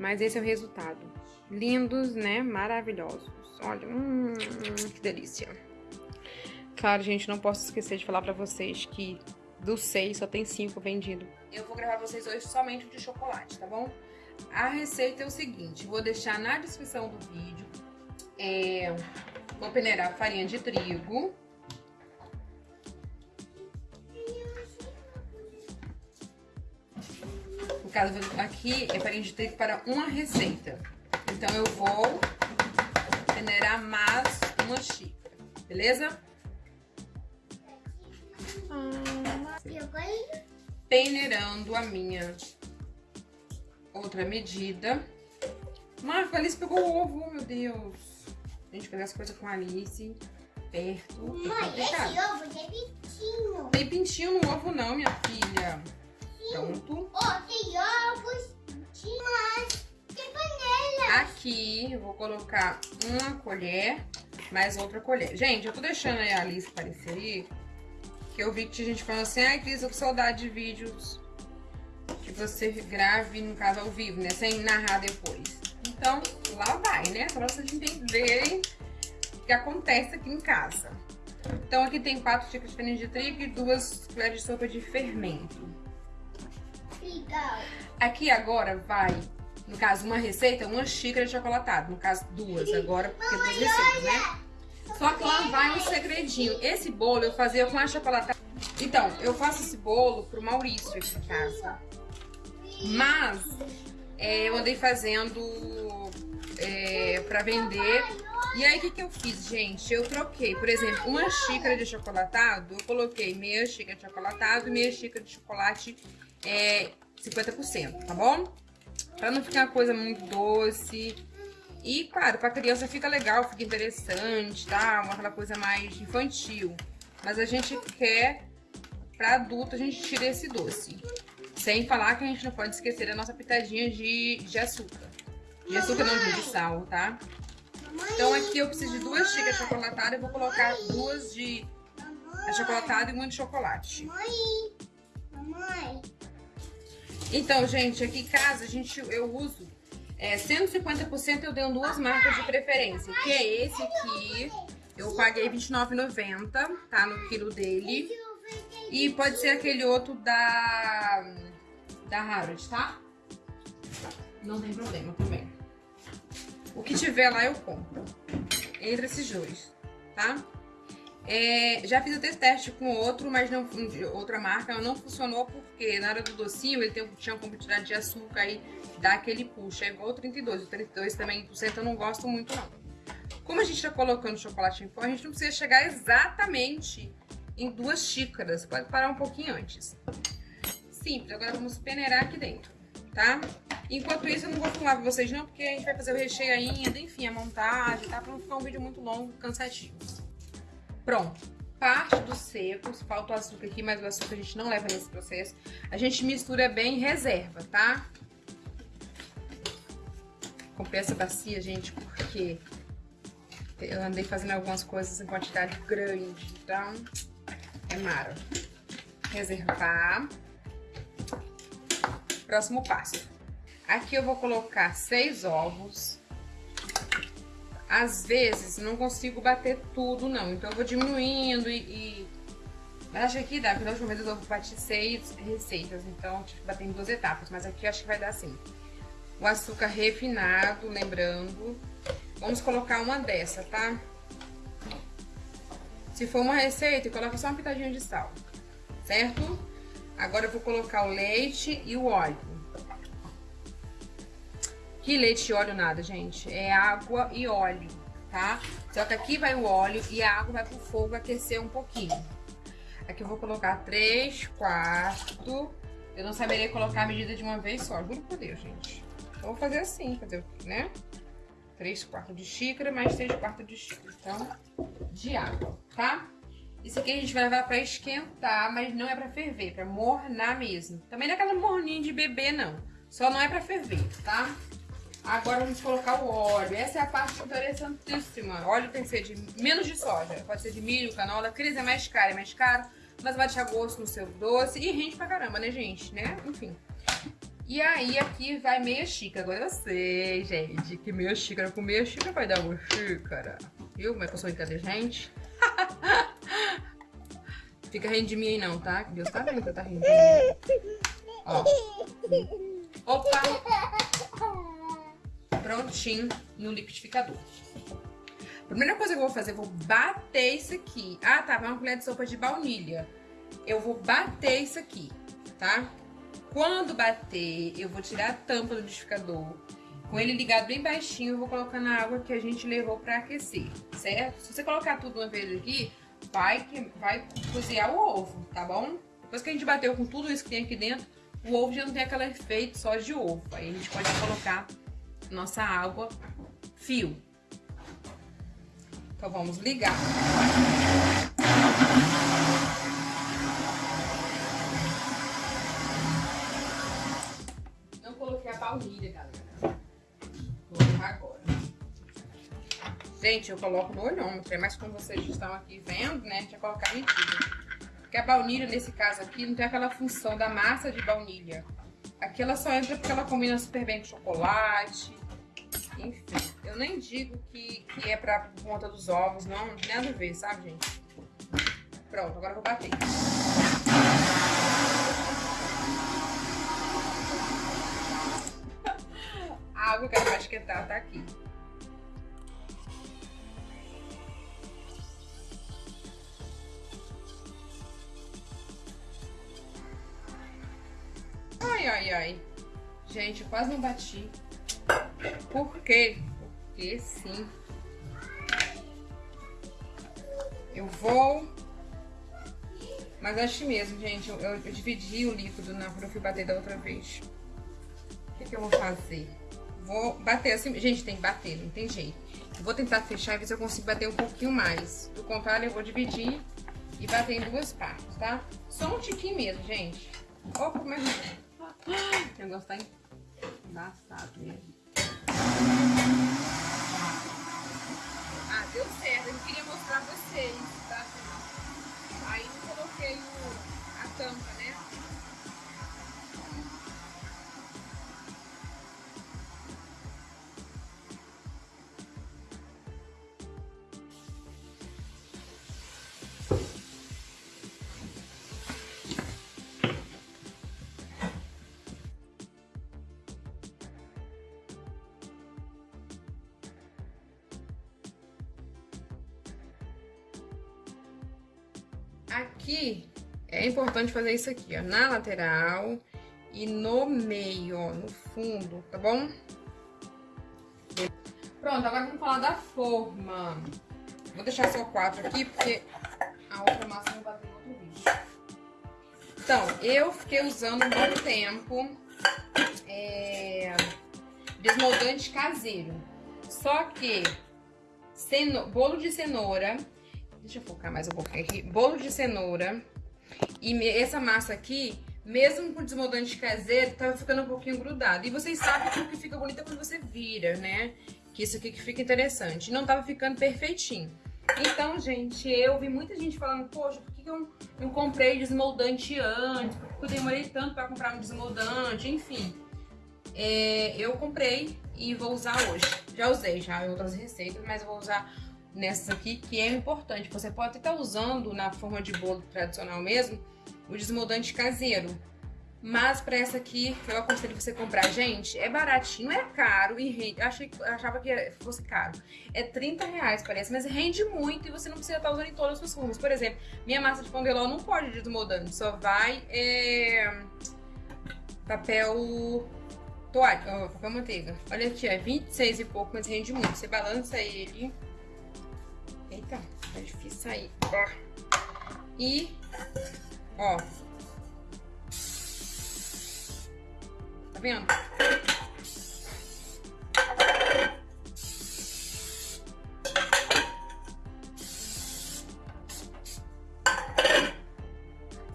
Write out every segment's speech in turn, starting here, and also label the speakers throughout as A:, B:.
A: Mas esse é o resultado. Lindos, né? Maravilhosos. Olha, hum, que delícia. Claro, gente, não posso esquecer de falar pra vocês que dos seis só tem cinco vendido. Eu vou gravar pra vocês hoje somente o de chocolate, tá bom? A receita é o seguinte, vou deixar na descrição do vídeo. É, vou peneirar farinha de trigo. No caso, aqui é farinha de trigo para uma receita. Então, eu vou peneirar mais uma xícara, beleza? Peneirando a minha outra medida. Marco, a Alice pegou o ovo, meu Deus. A gente pegar as coisas com a Alice perto.
B: Mãe, esse ovo tem pintinho.
A: Tem pintinho no ovo não, minha filha. Pronto.
B: Ovos, mas tem panela.
A: Aqui eu vou colocar uma colher, mais outra colher. Gente, eu tô deixando aí a Alice aparecer aí, que eu vi que tinha gente falando assim, ai Cris, eu tô saudade de vídeos que você grave, no caso, ao vivo, né? Sem narrar depois. Então, lá vai, né? Pra vocês entenderem o que acontece aqui em casa. Então, aqui tem quatro xícaras de farinha de trigo e duas colheres de sopa de fermento. Aqui agora vai, no caso, uma receita, uma xícara de chocolatado. No caso, duas agora, porque duas receitas, né? Só que lá vai um segredinho. Esse bolo eu fazia com a chocolatada. Então, eu faço esse bolo pro Maurício aqui em casa. Mas é, eu andei fazendo é, pra vender. E aí, o que, que eu fiz, gente? Eu troquei, por exemplo, uma xícara de chocolatado, eu coloquei meia xícara de chocolatado e meia xícara de chocolate é, 50%, tá bom? Pra não ficar uma coisa muito doce. E, claro, pra criança fica legal, fica interessante, tá? Aquela coisa mais infantil. Mas a gente quer, pra adulto, a gente tira esse doce. Sem falar que a gente não pode esquecer a nossa pitadinha de, de açúcar. De açúcar não, de sal, tá? Então aqui eu preciso de duas xícaras de chocolatada. Eu vou colocar duas de chocolatada e uma de chocolate.
B: Mamãe. Mamãe.
A: Então, gente, aqui em casa a gente, eu uso é, 150% eu dei duas marcas de preferência. Que é esse aqui. Eu paguei R$29,90, tá? No quilo dele. E pode ser aquele outro da da Harrods, tá? Não tem problema também. O que tiver lá eu compro. Entre esses dois, tá? É, já fiz o teste com outro, mas não outra marca, não funcionou porque na hora do docinho ele tem, tinha como tirar de açúcar e dá aquele puxa. É igual o 32. O 32 também, por cento eu não gosto muito não. Como a gente tá colocando chocolate em pó, a gente não precisa chegar exatamente em duas xícaras. Pode parar um pouquinho antes simples. Agora vamos peneirar aqui dentro, tá? Enquanto isso, eu não vou filmar pra vocês não, porque a gente vai fazer o recheio ainda, enfim, a montagem, tá? Pra não ficar um vídeo muito longo, cansativo. Pronto. Parte dos secos, falta o açúcar aqui, mas o açúcar a gente não leva nesse processo. A gente mistura bem e reserva, tá? Comprei essa bacia, gente, porque eu andei fazendo algumas coisas em quantidade grande, então é mara. Reservar. Próximo passo. Aqui eu vou colocar seis ovos. Às vezes não consigo bater tudo, não. Então eu vou diminuindo e... e... Mas acho que aqui dá, porque da última vez eu bati seis receitas. Então tive que bater em duas etapas. Mas aqui eu acho que vai dar assim. O açúcar refinado, lembrando. Vamos colocar uma dessa, tá? Se for uma receita, coloca só uma pitadinha de sal, certo? Agora eu vou colocar o leite e o óleo. Que leite e óleo nada, gente. É água e óleo, tá? Só que aqui vai o óleo e a água vai pro fogo aquecer um pouquinho. Aqui eu vou colocar 3 quartos. Eu não saberia colocar a medida de uma vez só, juro por Deus, gente. Vou fazer assim, fazer, né? 3 quartos de xícara mais 3 quartos de xícara, então, de água, tá? Isso aqui a gente vai levar pra esquentar, mas não é pra ferver, é pra mornar mesmo. Também não é aquela morninha de bebê, não. Só não é pra ferver, tá? Agora vamos colocar o óleo. Essa é a parte interessantíssima. Óleo tem que ser de menos de soja. Pode ser de milho, canola. Cris é mais caro, é mais caro. Mas vai deixar gosto no seu doce. E rende pra caramba, né, gente? Né? Enfim. E aí aqui vai meia xícara. Agora eu sei, gente, que meia xícara com meia xícara vai dar uma xícara. Viu como é que eu sou inteligente? Fica rindo de mim aí não, tá? Deus tá vendo que eu tá rindo de mim. Ó. Opa! Prontinho no liquidificador. Primeira coisa que eu vou fazer, eu vou bater isso aqui. Ah, tá, uma colher de sopa de baunilha. Eu vou bater isso aqui, tá? Quando bater, eu vou tirar a tampa do liquidificador. Com ele ligado bem baixinho, eu vou colocar na água que a gente levou pra aquecer, certo? Se você colocar tudo uma vez aqui, vai, vai cozinhar o ovo, tá bom? Depois que a gente bateu com tudo isso que tem aqui dentro, o ovo já não tem aquele efeito só de ovo. Aí a gente pode colocar nossa água fio. Então vamos ligar. Não coloquei a baunilha, galera. Vou colocar agora. Gente, eu coloco no olhômetro, mas como vocês estão aqui vendo, né, deixa eu colocar mentira. Porque a baunilha, nesse caso aqui, não tem aquela função da massa de baunilha. Aqui ela só entra porque ela combina super bem com chocolate. Enfim, eu nem digo que, que é pra conta dos ovos, não. Não tem nada a ver, sabe, gente? Pronto, agora eu vou bater. A água que ela vai esquentar tá aqui. Ai, ai, ai. Gente, eu quase não bati. Por quê? Porque sim. Eu vou... Mas acho mesmo, gente, eu, eu, dividi o líquido na hora que eu bater da outra vez. O que, que eu vou fazer? Vou bater assim... Gente, tem que bater, não tem jeito. Eu vou tentar fechar e ver se eu consigo bater um pouquinho mais. Do contrário, eu vou dividir e bater em duas partes, tá? Só um tiquinho mesmo, gente. Opa, como é. O negócio tá embaçado mesmo. Ah, deu certo. Eu queria mostrar pra vocês, tá? Aí eu coloquei a tampa, né? Aqui, é importante fazer isso aqui, ó, na lateral e no meio, ó, no fundo, tá bom? Pronto, agora vamos falar da forma. Vou deixar só quatro aqui, porque a outra massa não bateu no outro vídeo. Então, eu fiquei usando um bom tempo é, desmoldante caseiro. Só que bolo de cenoura Deixa eu focar mais um pouquinho aqui. Bolo de cenoura. E essa massa aqui, mesmo com desmoldante caseiro, tava ficando um pouquinho grudado. E vocês sabem que o que fica bonito é quando você vira, né? Que isso aqui que fica interessante. Não tava ficando perfeitinho. Então, gente, eu vi muita gente falando, poxa, por que eu não comprei desmoldante antes? Por que eu demorei tanto pra comprar um desmoldante? Enfim, é, eu comprei e vou usar hoje. Já usei já em outras receitas, mas vou usar nessas aqui, que é importante. Você pode estar usando na forma de bolo tradicional mesmo, o desmoldante caseiro. Mas para essa aqui, eu aconselho você comprar, gente, é baratinho, é caro e rende. Achei, achava que fosse caro. É 30 reais, parece, mas rende muito e você não precisa estar usando em todas as suas formas. Por exemplo, minha massa de pão de ló não pode desmoldante, só vai é, papel toalha, papel manteiga. Olha aqui, é 26 e pouco, mas rende muito. Você balança ele Eita, tá difícil sair. Ó. E, ó. Tá vendo?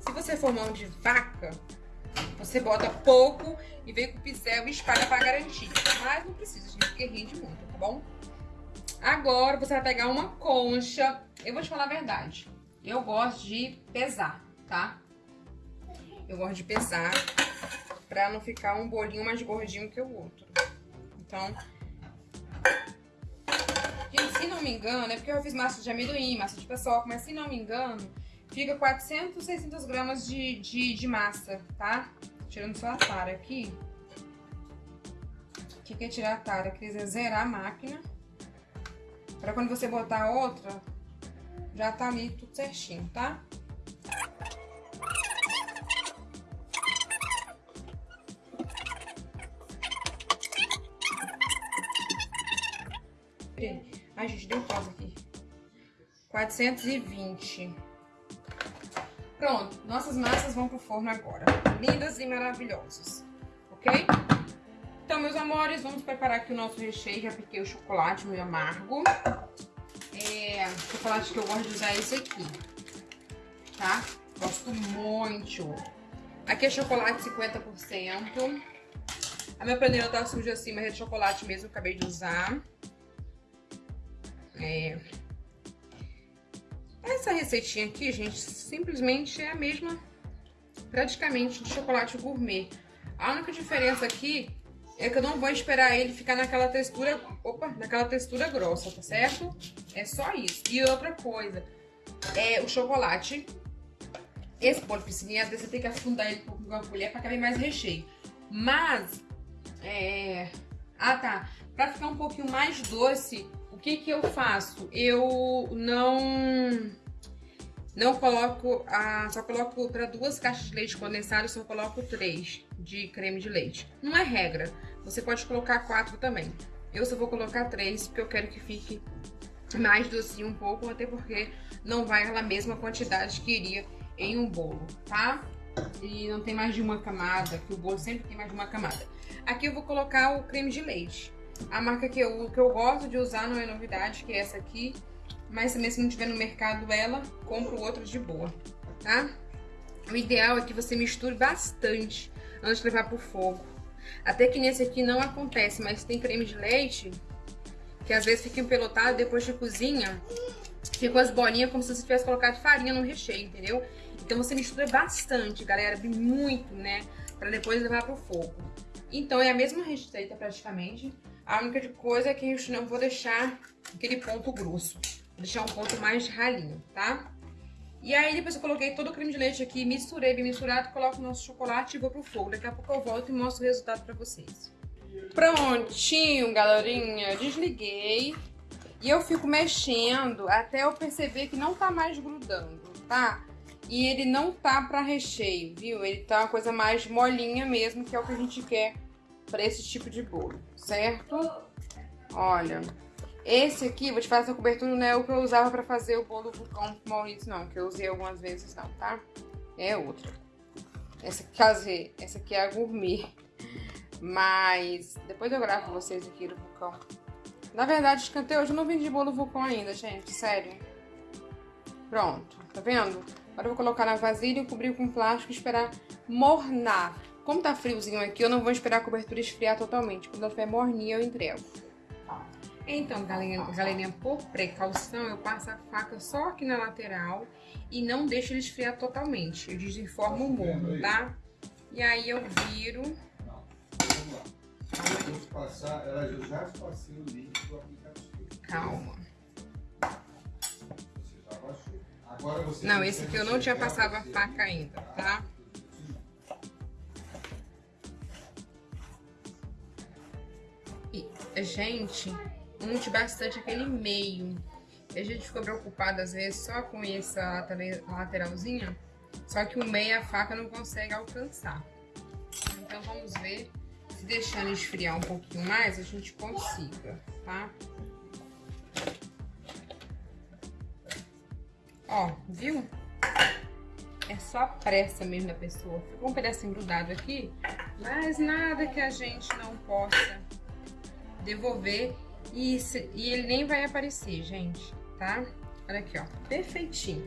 A: Se você for mão de vaca, você bota pouco e vem com o pincel e espalha pra garantir. Mas não precisa, gente, porque rende muito, tá bom? Agora você vai pegar uma concha. Eu vou te falar a verdade. Eu gosto de pesar, tá? Eu gosto de pesar pra não ficar um bolinho mais gordinho que o outro. Então, gente, se não me engano, é porque eu fiz massa de amendoim, massa de paçoca, mas se não me engano, fica 400, 600 gramas de, de, de massa, tá? Tirando só a tara aqui. O que, que é tirar a tara? Quer dizer, zerar a máquina. Pra quando você botar outra, já tá ali tudo certinho, tá? Ai, gente, deu pausa aqui. 420. Pronto, nossas massas vão pro forno agora. Lindas e maravilhosas, ok? Então, meus amores, vamos preparar aqui o nosso recheio. Já piquei o chocolate meio amargo. É, chocolate que eu gosto de usar é esse aqui, tá? Gosto muito. Aqui é chocolate 50%. A minha panela tá suja assim, mas é de chocolate mesmo, acabei de usar. É... Essa receitinha aqui, gente, simplesmente é a mesma, praticamente, de chocolate gourmet. A única diferença aqui é que eu não vou esperar ele ficar naquela textura, opa, naquela textura grossa, tá certo? É só isso. E outra coisa, é o chocolate, esse bolo piscininha, às vezes você tem que afundar ele com uma colher pra caber mais recheio. Mas, é... Ah, tá. Pra ficar um pouquinho mais doce, o que que eu faço? Eu não não coloco, a, só coloco para duas caixas de leite condensado, só coloco três de creme de leite. Não é regra, você pode colocar quatro também. Eu só vou colocar três, porque eu quero que fique mais docinho um pouco, até porque não vai a mesma quantidade que iria em um bolo, tá? E não tem mais de uma camada, que o bolo sempre tem mais de uma camada. Aqui eu vou colocar o creme de leite. A marca que eu, que eu gosto de usar não é novidade, que é essa aqui. Mas também se não tiver no mercado ela, compro outra de boa, tá? O ideal é que você misture bastante antes de levar pro fogo. Até que nesse aqui não acontece, mas tem creme de leite, que às vezes fica empelotado, depois de cozinha, ficam as bolinhas como se você tivesse colocado farinha no recheio, entendeu? Então você mistura bastante, galera, muito, né? Pra depois levar pro fogo. Então é a mesma receita praticamente, a única coisa é que eu não vou deixar aquele ponto grosso. Vou deixar um ponto mais ralinho, tá? E aí depois eu coloquei todo o creme de leite aqui, misturei bem misturado, coloco o nosso chocolate e vou pro fogo. Daqui a pouco eu volto e mostro o resultado pra vocês. Prontinho, galerinha. Desliguei. E eu fico mexendo até eu perceber que não tá mais grudando, tá? E ele não tá pra recheio, viu? Ele tá uma coisa mais molinha mesmo, que é o que a gente quer para esse tipo de bolo, certo? Olha, esse aqui, vou te falar essa cobertura, não é o que eu usava para fazer o bolo vulcão Maurício, não, que eu usei algumas vezes não, tá? É outra. Essa aqui, essa aqui é a gourmet. Mas depois eu gravo pra vocês aqui do vulcão. Na verdade, até hoje eu não vendi bolo vulcão ainda, gente, sério. Pronto, tá vendo? Agora eu vou colocar na vasilha, cobrir com plástico e esperar mornar. Como tá friozinho aqui, eu não vou esperar a cobertura esfriar totalmente. Quando ela estiver morninha, eu entrego. Então, galerinha, galerinha, por precaução, eu passo a faca só aqui na lateral e não deixo ele esfriar totalmente. Eu desinformo o morno, tá? E aí eu viro... Calma. Não, esse aqui eu não tinha passado a faca ainda, tá? gente, unte bastante aquele meio. A gente ficou preocupado às vezes só com essa lateralzinha, só que o meio a faca não consegue alcançar. Então vamos ver se deixando esfriar um pouquinho mais a gente consiga, tá? Ó, viu? É só pressa mesmo da pessoa. Ficou um pedacinho grudado aqui, mas nada que a gente não possa devolver e, e ele nem vai aparecer, gente, tá? Olha aqui, ó, perfeitinho.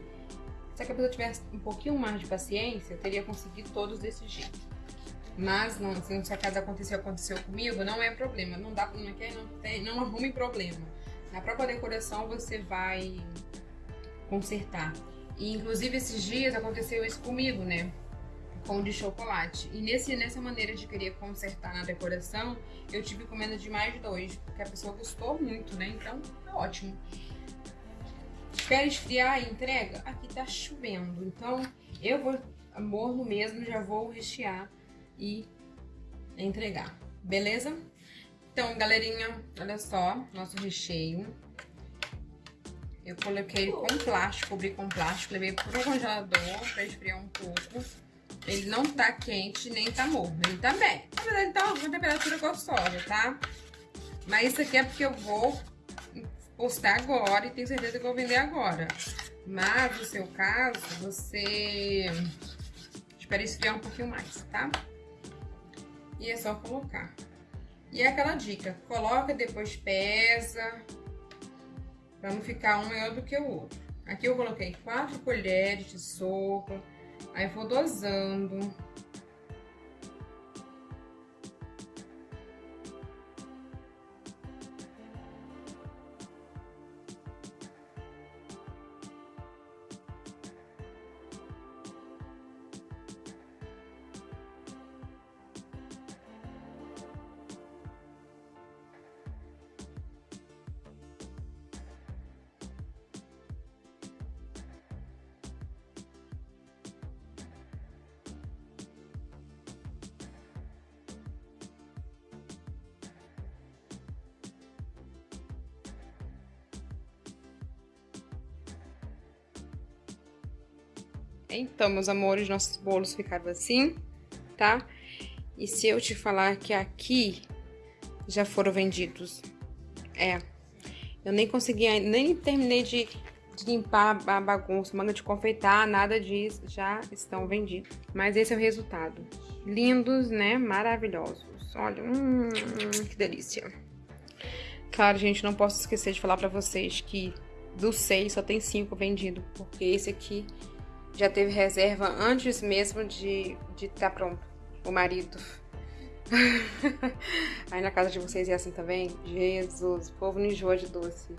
A: Se a pessoa tivesse um pouquinho mais de paciência, eu teria conseguido todos desse jeito. Mas, não, se a casa aconteceu, aconteceu comigo, não é problema. Não dá, não, quer, não, tem, não arrume problema. Na própria decoração você vai consertar. E, inclusive, esses dias aconteceu isso comigo, né? Com de chocolate. E nesse, nessa maneira de querer consertar na decoração, eu tive encomenda de mais dois, porque a pessoa gostou muito, né? Então, tá ótimo. Espera esfriar e entrega? Aqui tá chovendo, então eu vou morno mesmo, já vou rechear e entregar, beleza? Então, galerinha, olha só, nosso recheio. Eu coloquei com plástico, cobri com plástico, levei pro congelador pra esfriar um pouco. Ele não tá quente, nem tá morno, ele tá bem. Na verdade, ele tá uma temperatura gostosa, tá? Mas isso aqui é porque eu vou postar agora e tenho certeza que vou vender agora. Mas, no seu caso, você espera esfriar um pouquinho mais, tá? E é só colocar. E é aquela dica, coloca, depois pesa, para não ficar um maior do que o outro. Aqui eu coloquei quatro colheres de sopa, aí vou dosando. Então, meus amores, nossos bolos ficaram assim, tá? E se eu te falar que aqui já foram vendidos, é, eu nem consegui, nem terminei de, de limpar a bagunça, manga de confeitar, nada disso, já estão vendidos. Mas esse é o resultado. Lindos, né? Maravilhosos. Olha, hum, que delícia. Claro, gente, não posso esquecer de falar pra vocês que dos seis só tem cinco vendidos, porque esse aqui já teve reserva antes mesmo de estar tá pronto, o marido. Aí na casa de vocês é assim também? Jesus, o povo não enjoa de doce.